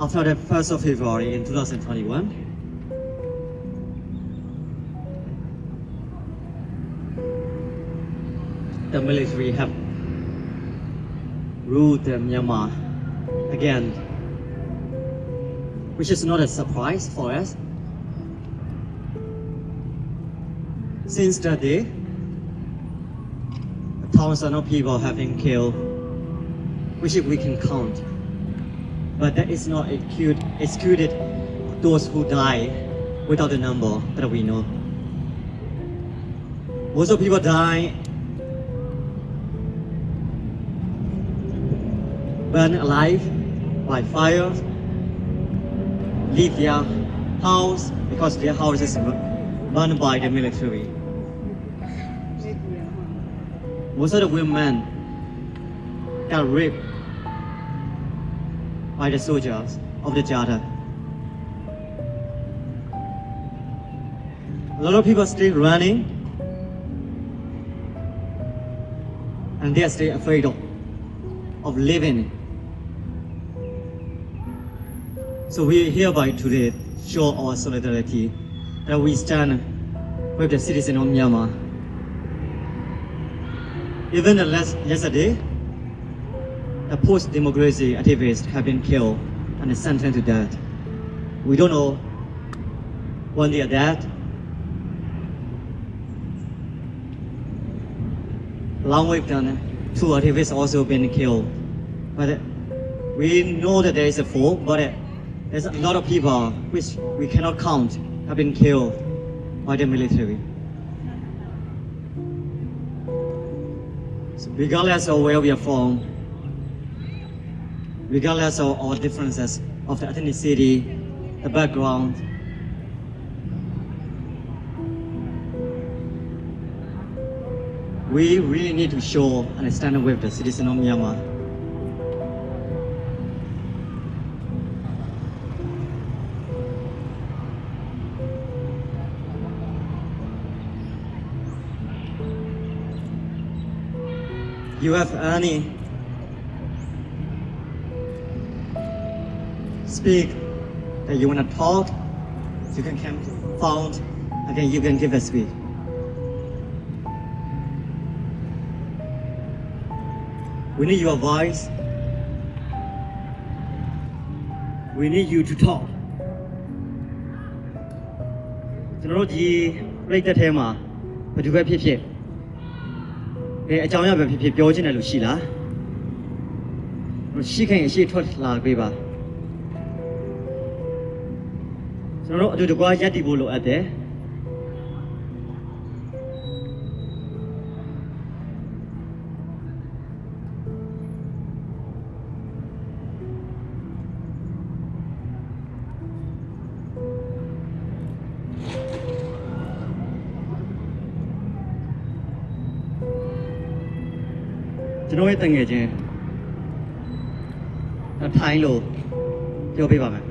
after the 1st of February in 2021. The military have ruled Myanmar again, which is not a surprise for us. Since that day, thousands of people have been killed, which we can count. But that is not excluded, excluded those who die without the number that we know. Most of people die burned alive by fire, leave their house because their house is burned by the military. Most of the women got raped by the soldiers of the junta. A lot of people are still running and they are still afraid of, of living. So we hereby today show our solidarity that we stand with the citizens of Myanmar. Even last, yesterday, the post-democracy activists have been killed and sentenced to death. We don't know when they are dead. Along with them, two activists also been killed. But we know that there is a four, but there's a lot of people which we cannot count have been killed by the military. So regardless of where we are from, regardless of our differences of the ethnicity, the background, we really need to show and stand with the citizen of Myanmar. You have any speak that you want to talk, you can come forward, again you can give a speech. We need your voice. We need you to talk. ကျွန်တော်တို့ဒီပြိတ်သက်ထဲမှာဘယ်သူပဲဖြစ်ဖြစ်အဲအကြောင်းအရာပဲဖြစ်ဖြစ်ပြောချင်တယ်လို့ရှိလားရှိခင်အရှိထွက်လာပေးပါ ကျွန်တော်တို့အတူတကွာရက်တည်ဖို့လိုအပ်တယ်ကျွန်တော်ရဲ့တငယ်ချင်းအထိုင်းလို့ပြောပြပါမယ်